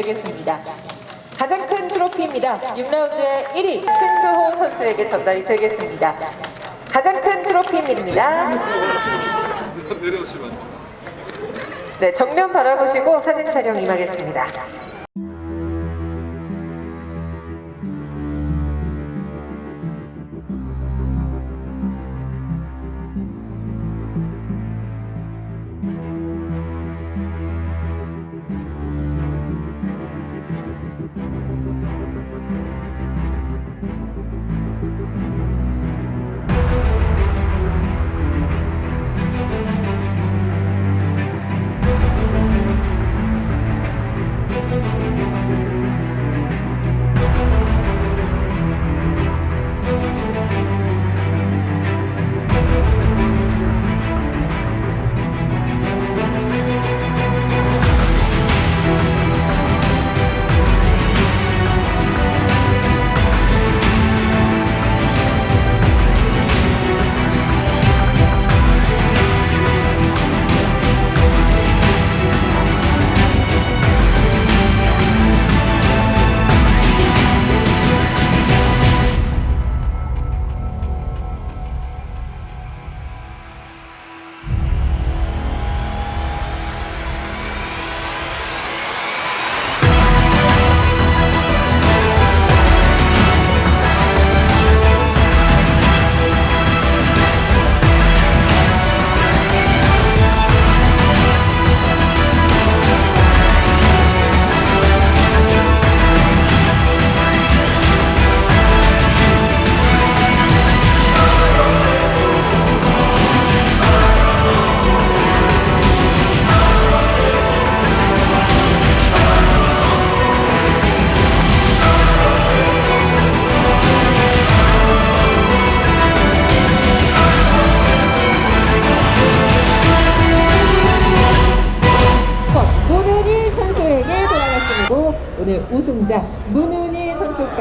되겠습니다. 가장 큰 트로피입니다. 6라운드의 1위 신두호 선수에게 전달이 되겠습니다. 가장 큰 트로피입니다. 네, 정면 바라보시고 사진 촬영 임하겠습니다.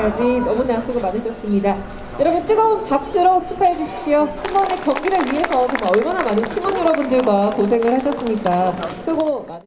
선수까지 너무나 수고 많으셨습니다. 여러분 뜨거운 박수로 축하해 주십시오. 한 번의 경기를 위해서 정말 얼마나 많은 팀원 여러분들과 고생을 하셨습니까? 수고 많